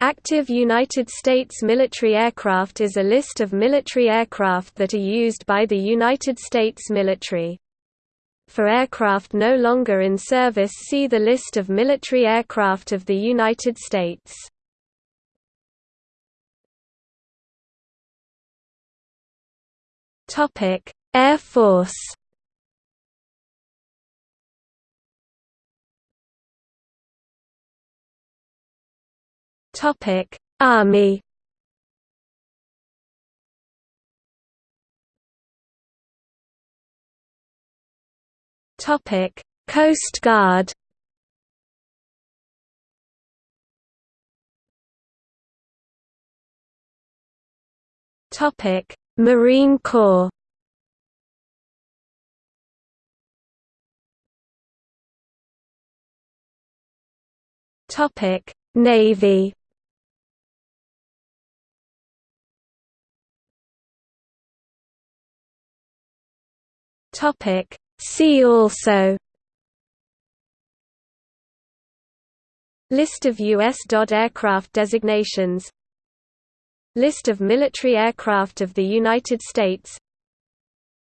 Active United States military aircraft is a list of military aircraft that are used by the United States military. For aircraft no longer in service see the list of military aircraft of the United States. Air Force Topic: Army. Topic: Coast Guard. Topic: Marine Corps. Topic: Navy. Topic See also List of U.S. DoD aircraft designations List of military aircraft of the United States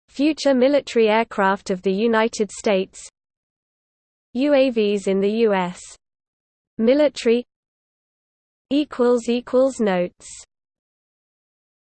Future military aircraft of the United States UAVs in the U.S. military Notes